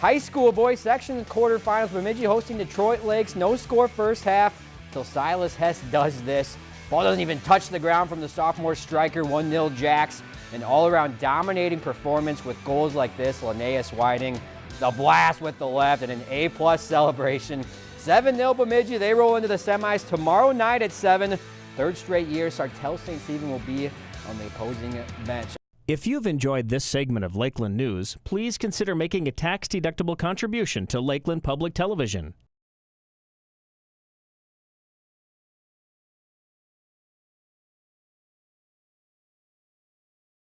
High school boys section quarterfinals. Bemidji hosting Detroit Lakes. No score first half until Silas Hess does this. Ball doesn't even touch the ground from the sophomore striker. 1-0 Jacks. An all-around dominating performance with goals like this. Linnaeus Whiting, the blast with the left, and an A-plus celebration. 7-0 Bemidji. They roll into the semis tomorrow night at 7. Third straight year, Sartell St. Stephen will be on the opposing bench. If you've enjoyed this segment of Lakeland News, please consider making a tax-deductible contribution to Lakeland Public Television.